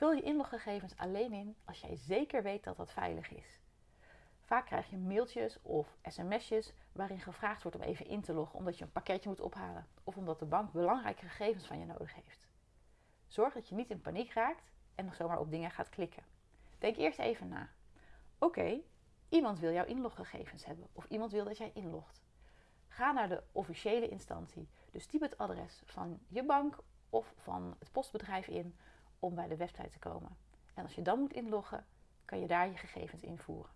Vul je inloggegevens alleen in als jij zeker weet dat dat veilig is. Vaak krijg je mailtjes of sms'jes waarin gevraagd wordt om even in te loggen omdat je een pakketje moet ophalen of omdat de bank belangrijke gegevens van je nodig heeft. Zorg dat je niet in paniek raakt en nog zomaar op dingen gaat klikken. Denk eerst even na. Oké, iemand wil jouw inloggegevens hebben of iemand wil dat jij inlogt. Ga naar de officiële instantie. Dus typ het adres van je bank of van het postbedrijf in om bij de website te komen. En als je dan moet inloggen, kan je daar je gegevens invoeren.